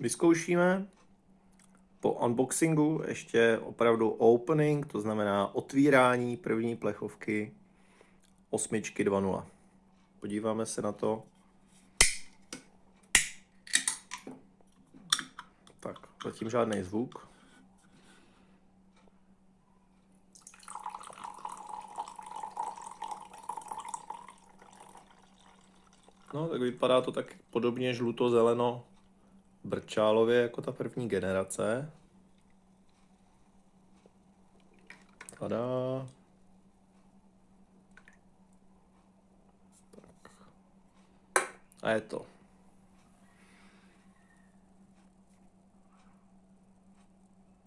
vyzkoušíme po unboxingu ještě opravdu opening, to znamená otvírání první plechovky osmičky 2.0. Podíváme se na to. Tak, zatím žádný zvuk. No, tak vypadá to tak podobně žluto-zeleno brčálově jako ta první generace. Tada. Tak. A je to.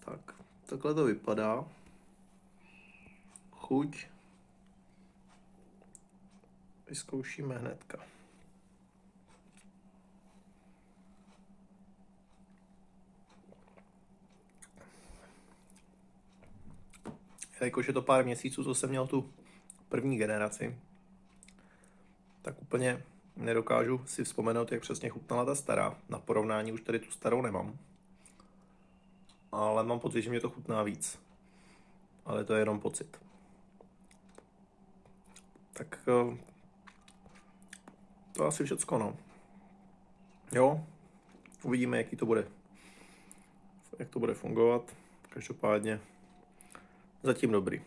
Tak, takhle to vypadá. Chuť. Vyzkoušíme hnedka. Jakož je to pár měsíců, co jsem měl tu první generaci, tak úplně nedokážu si vzpomenout, jak přesně chutnala ta stará. Na porovnání už tady tu starou nemám. Ale mám pocit, že mě to chutná víc. Ale to je jenom pocit. Tak eh, to asi všecko, no. Jo, uvidíme, jaký to bude. Jak to bude fungovat. Každopádně Zatím dobrý.